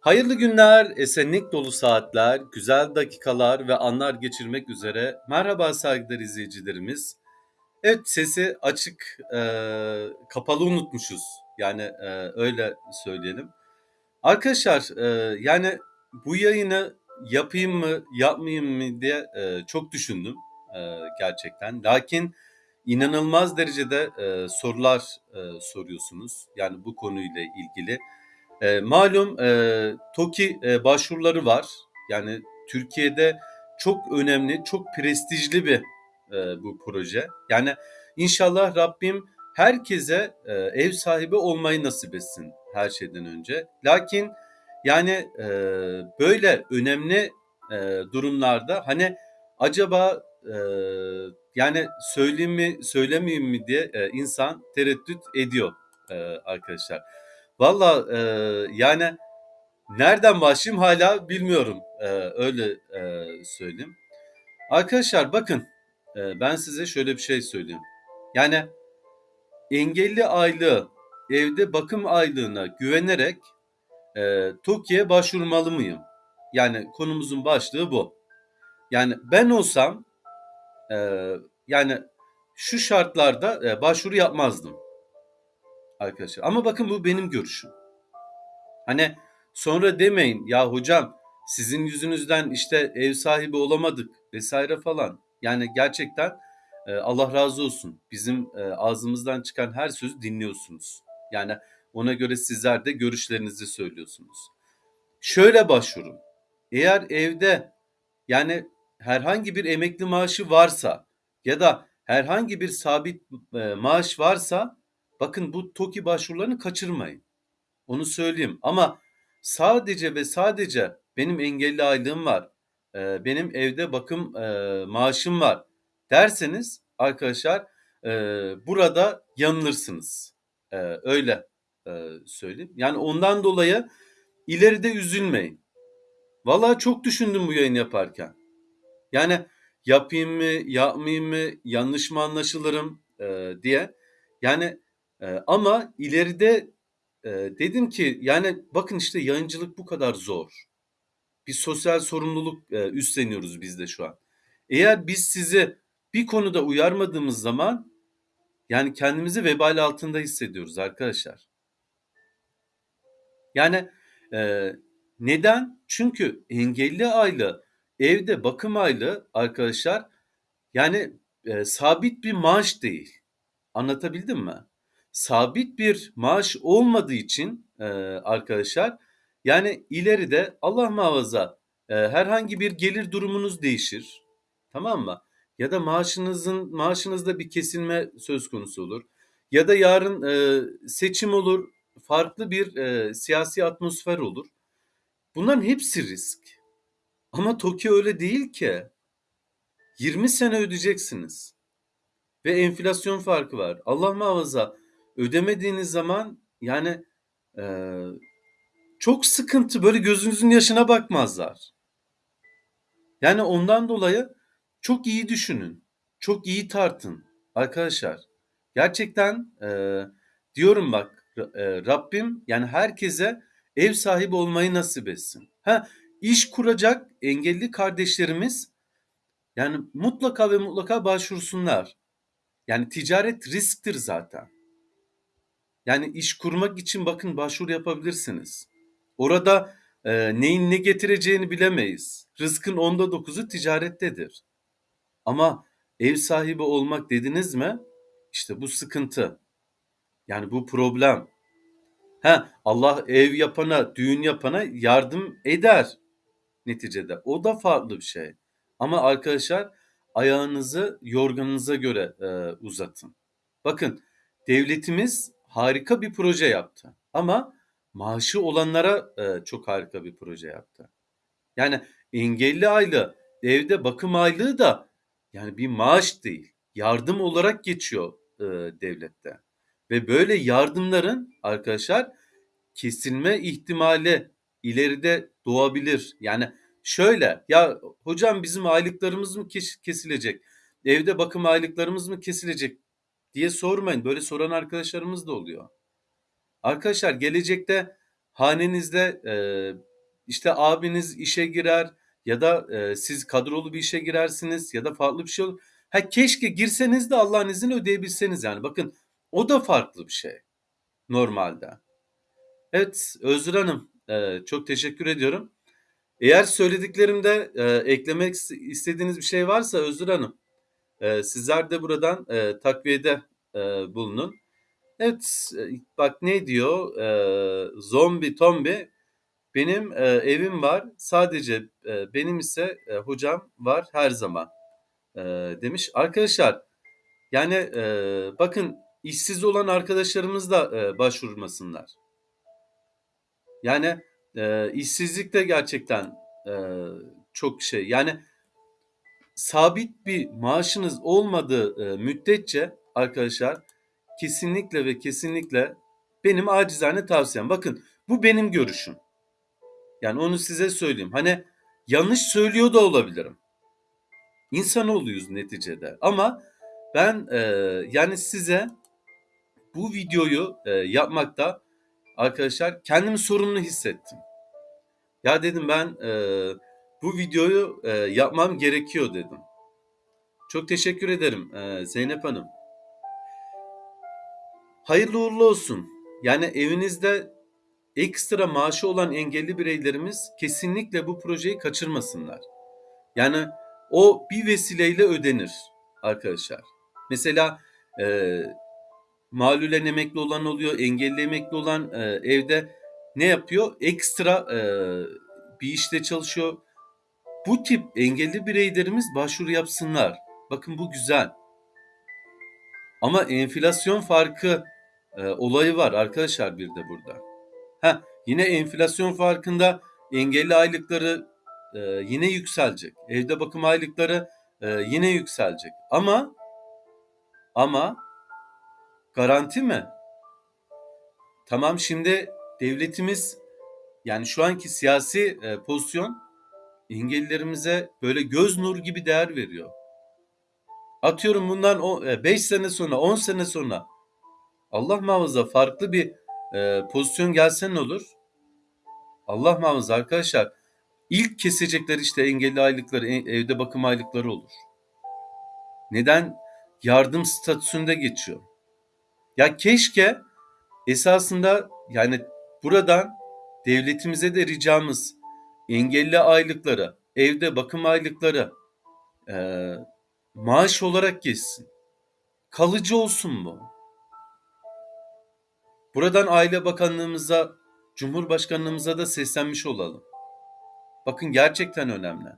Hayırlı günler, esenlik dolu saatler, güzel dakikalar ve anlar geçirmek üzere. Merhaba saygıdeğer izleyicilerimiz. Evet sesi açık, eee, kapalı unutmuşuz. Yani eee, öyle söyleyelim. Arkadaşlar eee, yani bu yayını yapayım mı, yapmayayım mı diye eee, çok düşündüm eee, gerçekten. Lakin inanılmaz derecede eee, sorular eee, soruyorsunuz. Yani bu konuyla ilgili. Eee, malum eee, TOKİ eee, başvuruları var. Yani Türkiye'de çok önemli, çok prestijli bir eee, bu proje. Yani inşallah Rabbim herkese eee, ev sahibi olmayı nasip etsin her şeyden önce. Lakin yani eee, böyle önemli eee, durumlarda hani acaba eee, yani söyleyeyim mi söylemeyeyim mi diye eee, insan tereddüt ediyor eee, arkadaşlar. Valla eee, yani nereden başlayayım hala bilmiyorum eee, öyle eee, söyleyeyim. Arkadaşlar bakın eee, ben size şöyle bir şey söyleyeyim. Yani engelli aylığı evde bakım aylığına güvenerek eee TOKİ'ye başvurmalı mıyım? Yani konumuzun başlığı bu. Yani ben olsam eee, yani şu şartlarda eee, başvuru yapmazdım arkadaşlar. Ama bakın bu benim görüşüm. Hani sonra demeyin ya hocam sizin yüzünüzden işte ev sahibi olamadık vesaire falan. Yani gerçekten e, Allah razı olsun. Bizim e, ağzımızdan çıkan her sözü dinliyorsunuz. Yani ona göre sizler de görüşlerinizi söylüyorsunuz. Şöyle başvurun. Eğer evde yani herhangi bir emekli maaşı varsa ya da herhangi bir sabit e, maaş varsa bakın bu TOKİ başvurularını kaçırmayın. Onu söyleyeyim ama sadece ve sadece benim engelli aylığım var, eee, benim evde bakım eee, maaşım var derseniz arkadaşlar eee, burada yanılırsınız. Eee, öyle eee, söyleyeyim. Yani ondan dolayı ileride üzülmeyin. Vallahi çok düşündüm bu yayın yaparken. Yani yapayım mı, yapmayayım mı, yanlış mı anlaşılırım diye. Yani eee, ama ileride eee, dedim ki yani bakın işte yayıncılık bu kadar zor. Bir sosyal sorumluluk eee, üstleniyoruz biz de şu an. Eğer biz sizi bir konuda uyarmadığımız zaman yani kendimizi vebal altında hissediyoruz arkadaşlar. Yani eee, neden? Çünkü engelli aylığı, evde bakım aylığı arkadaşlar yani eee, sabit bir maaş değil. Anlatabildim mi? Sabit bir maaş olmadığı için eee, arkadaşlar yani ileride Allah muhafaza eee, herhangi bir gelir durumunuz değişir. Tamam mı? Ya da maaşınızın maaşınızda bir kesilme söz konusu olur. Ya da yarın eee, seçim olur, farklı bir eee, siyasi atmosfer olur. Bunların hepsi risk. Ama TOKİ öyle değil ki. 20 sene ödeyeceksiniz. Ve enflasyon farkı var. Allah muhafaza ödemediğiniz zaman yani eee, çok sıkıntı böyle gözünüzün yaşına bakmazlar. Yani ondan dolayı çok iyi düşünün. Çok iyi tartın arkadaşlar. Gerçekten eee, diyorum bak eee, Rabbim yani herkese ev sahibi olmayı nasip etsin. Ha iş kuracak engelli kardeşlerimiz yani mutlaka ve mutlaka başvursunlar. Yani ticaret risktir zaten. Yani iş kurmak için bakın başvuru yapabilirsiniz. Orada e, neyin ne getireceğini bilemeyiz. Rızkın onda dokuzu ticarettedir. Ama ev sahibi olmak dediniz mi? İşte bu sıkıntı. Yani bu problem. Ha Allah ev yapana, düğün yapana yardım eder neticede. O da farklı bir şey. Ama arkadaşlar ayağınızı yorganınıza göre e, uzatın. Bakın devletimiz harika bir proje yaptı. Ama maaşı olanlara e, çok harika bir proje yaptı. Yani engelli aylığı, evde bakım aylığı da yani bir maaş değil. Yardım olarak geçiyor e, devlette. Ve böyle yardımların arkadaşlar kesilme ihtimali ileride doğabilir. Yani şöyle ya hocam bizim aylıklarımız mı kes- kesilecek? Evde bakım aylıklarımız mı kesilecek diye sormayın. Böyle soran arkadaşlarımız da oluyor. Arkadaşlar gelecekte hanenizde e, işte abiniz işe girer ya da e, siz kadrolu bir işe girersiniz ya da farklı bir şey olur. Ha keşke girseniz de Allah'ın izniyle ödeyebilseniz yani. Bakın o da farklı bir şey normalde. Evet Özgür Hanım e, çok teşekkür ediyorum. Eğer söylediklerimde e, eklemek istediğiniz bir şey varsa Özgür Hanım e, sizler de buradan e, takviyede e, bulunun. Evet bak ne diyor e, zombi tombi benim e, evim var sadece e, benim ise e, hocam var her zaman e, demiş. Arkadaşlar yani e, bakın işsiz olan arkadaşlarımız da e, başvurmasınlar. Yani e, işsizlik de gerçekten e, çok şey. Yani sabit bir maaşınız olmadığı e, müddetçe arkadaşlar kesinlikle ve kesinlikle benim acizane tavsiyem. Bakın bu benim görüşüm. Yani onu size söyleyeyim. Hani yanlış söylüyor da olabilirim. İnsanoğluyuz neticede. Ama ben e, yani size bu videoyu e, yapmakta arkadaşlar kendimi sorumlu hissettim. Ya dedim ben e, bu videoyu e, yapmam gerekiyor dedim. Çok teşekkür ederim e, Zeynep Hanım. Hayırlı uğurlu olsun. Yani evinizde ekstra maaşı olan engelli bireylerimiz kesinlikle bu projeyi kaçırmasınlar. Yani o bir vesileyle ödenir arkadaşlar. Mesela e, malulen emekli olan oluyor, engelli emekli olan e, evde ne yapıyor? Ekstra e, bir işte çalışıyor. Bu tip engelli bireylerimiz başvuru yapsınlar. Bakın bu güzel. Ama enflasyon farkı e, olayı var arkadaşlar bir de burada. Ha yine enflasyon farkında engelli aylıkları e, yine yükselecek. Evde bakım aylıkları e, yine yükselecek. Ama ama garanti mi? Tamam şimdi devletimiz yani şu anki siyasi e, pozisyon engellilerimize böyle göz nur gibi değer veriyor. Atıyorum bundan 5 e, sene sonra 10 sene sonra Allah muhafaza farklı bir e, pozisyon gelse ne olur? Allah muhafaza arkadaşlar ilk kesecekler işte engelli aylıkları, evde bakım aylıkları olur. Neden? Yardım statüsünde geçiyor. Ya keşke esasında yani buradan devletimize de ricamız engelli aylıkları, evde bakım aylıkları e, maaş olarak geçsin. Kalıcı olsun bu. Buradan Aile Bakanlığımıza, Cumhurbaşkanlığımıza da seslenmiş olalım. Bakın gerçekten önemli.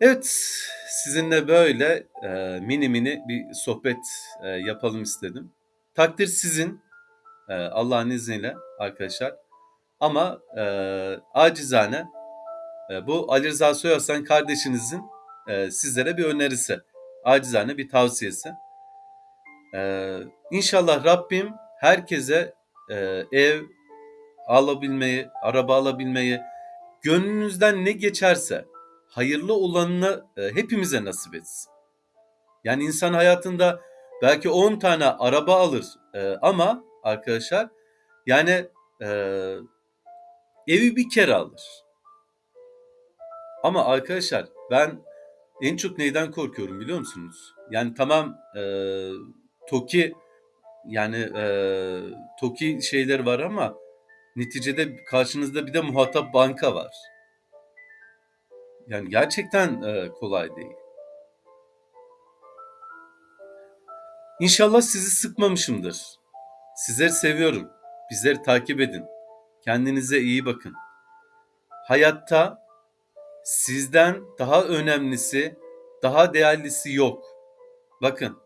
Evet, sizinle böyle e, mini mini bir sohbet e, yapalım istedim. Takdir sizin, e, Allah'ın izniyle arkadaşlar. Ama e, acizane e, bu Ali Rıza Soyaslan kardeşinizin e, sizlere bir önerisi, acizane bir tavsiyesi. E, inşallah Rabbim herkese e, ev alabilmeyi, araba alabilmeyi, gönlünüzden ne geçerse hayırlı olanını e, hepimize nasip etsin. Yani insan hayatında belki 10 tane araba alır e, ama arkadaşlar yani e, evi bir kere alır. Ama arkadaşlar ben en çok neyden korkuyorum biliyor musunuz? Yani tamam e, TOKİ yani e, TOKİ şeyler var ama neticede karşınızda bir de muhatap banka var. Yani gerçekten e, kolay değil. İnşallah sizi sıkmamışımdır. Sizleri seviyorum. Bizleri takip edin. Kendinize iyi bakın. Hayatta sizden daha önemlisi, daha değerlisi yok. Bakın,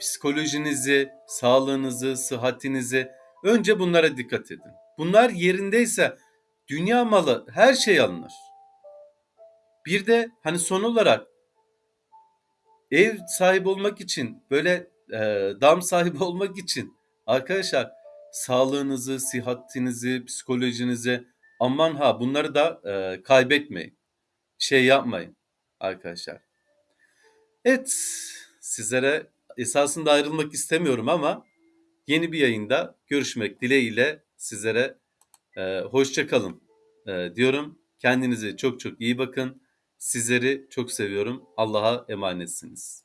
psikolojinizi, sağlığınızı, sıhhatinizi önce bunlara dikkat edin. Bunlar yerindeyse dünya malı her şey alınır. Bir de hani son olarak ev sahibi olmak için böyle e, dam sahibi olmak için arkadaşlar sağlığınızı, sihatinizi, psikolojinizi aman ha bunları da e, kaybetmeyin. Şey yapmayın arkadaşlar. Evet sizlere esasında ayrılmak istemiyorum ama yeni bir yayında görüşmek dileğiyle sizlere Eee, hoşça kalın, eee, diyorum. Kendinize çok çok iyi bakın. Sizleri çok seviyorum. Allah'a emanetsiniz.